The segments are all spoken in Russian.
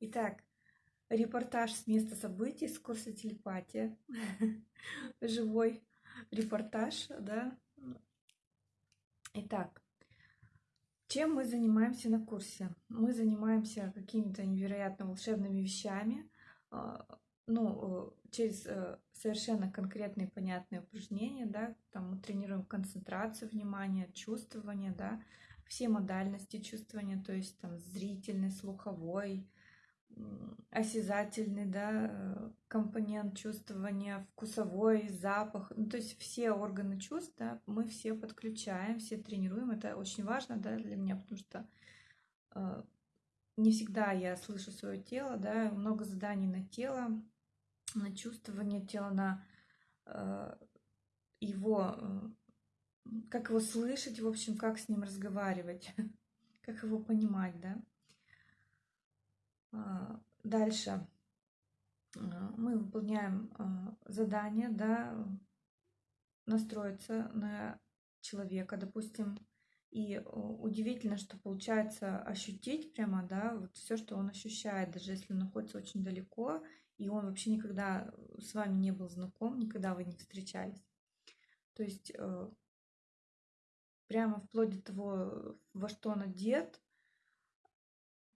Итак, репортаж с места событий с курса телепатия. Живой репортаж, да. Итак, чем мы занимаемся на курсе? Мы занимаемся какими-то невероятно волшебными вещами, а, ну, через э, совершенно конкретные понятные упражнения, да, там мы тренируем концентрацию внимания, чувствование, да, все модальности чувствования, то есть там зрительный, слуховой, осязательный, да, э, компонент чувствования, вкусовой, запах, ну, то есть все органы чувств, да, мы все подключаем, все тренируем, это очень важно, да, для меня, потому что э, не всегда я слышу свое тело, да, много заданий на тело, на чувствование тела, на э, его, э, как его слышать, в общем, как с ним разговаривать, как его понимать, да. А, дальше а, мы выполняем а, задание, да, настроиться на человека, допустим, и удивительно, что получается ощутить прямо, да, вот все, что он ощущает, даже если он находится очень далеко, и он вообще никогда с вами не был знаком, никогда вы не встречались. То есть э, прямо вплоть до того, во что он одет,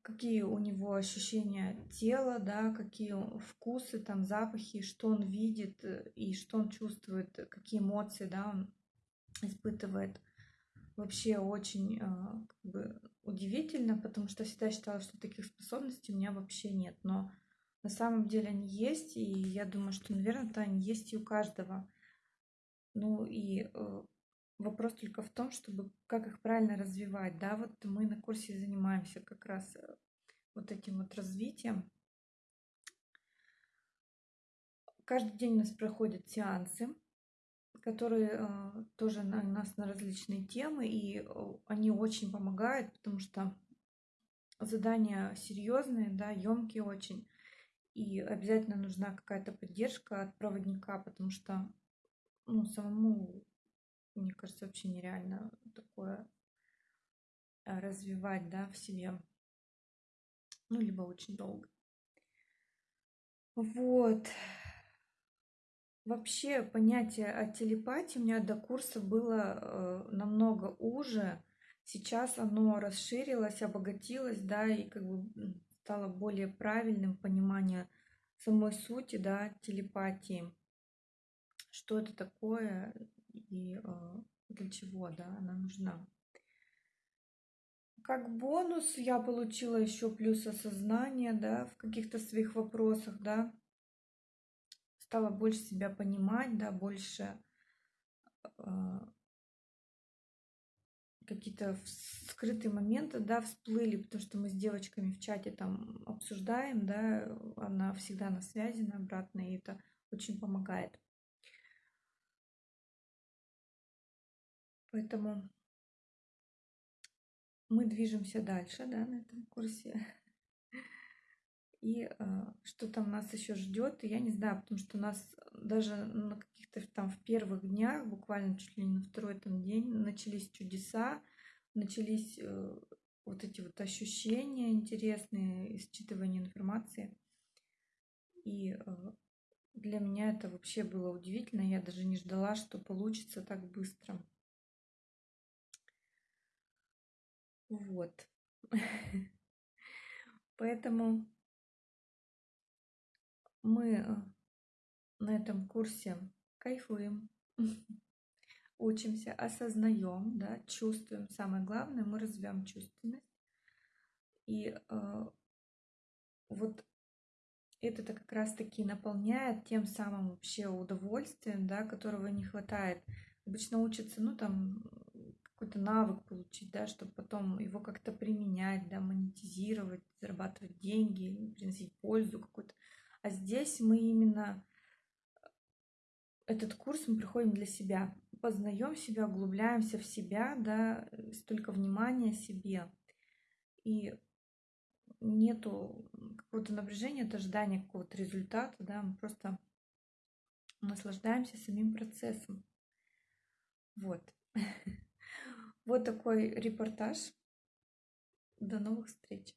какие у него ощущения тела, да, какие вкусы, там, запахи, что он видит э, и что он чувствует, какие эмоции, да, он испытывает. Вообще очень э, как бы, удивительно, потому что всегда считала, что таких способностей у меня вообще нет. Но на самом деле они есть, и я думаю, что, наверное, они есть и у каждого. Ну и э, Вопрос только в том, чтобы как их правильно развивать. Да, вот мы на курсе занимаемся как раз э, вот этим вот развитием. Каждый день у нас проходят сеансы, которые э, тоже на нас на различные темы, и э, они очень помогают, потому что задания серьезные, да, емкие очень, и обязательно нужна какая-то поддержка от проводника, потому что ну, самому мне кажется, вообще нереально такое э, развивать, да, в себе. Ну, либо очень долго. Вот. Вообще понятие о телепатии у меня до курса было э, намного уже. Сейчас оно расширилось, обогатилось, да, и как бы стало более правильным понимание самой сути, да, телепатии. Что это такое, и э, для чего да, она нужна. Как бонус я получила еще плюс осознание да, в каких-то своих вопросах, да, стала больше себя понимать, да, больше э, какие-то скрытые моменты, да, всплыли, потому что мы с девочками в чате там обсуждаем, да, она всегда на связи, на обратно, и это очень помогает. Поэтому мы движемся дальше да, на этом курсе. И э, что там нас еще ждет, я не знаю, потому что у нас даже на каких-то там в первых днях, буквально чуть ли не на второй там день, начались чудеса, начались э, вот эти вот ощущения интересные, считывание информации. И э, для меня это вообще было удивительно. Я даже не ждала, что получится так быстро. Вот. Поэтому мы э, на этом курсе кайфуем, учимся, осознаем, да, чувствуем. Самое главное, мы развиваем чувственность. И э, вот это-то как раз-таки наполняет тем самым вообще удовольствием, да, которого не хватает. Обычно учатся, ну, там, какой-то навык получить, да, чтобы потом его как-то применять, да, монетизировать, зарабатывать деньги, приносить пользу какую-то. А здесь мы именно этот курс мы приходим для себя, познаем себя, углубляемся в себя, да, столько внимания себе. И нету какого-то напряжения, это ожидание какого-то результата, да, мы просто наслаждаемся самим процессом. Вот. Вот такой репортаж. До новых встреч!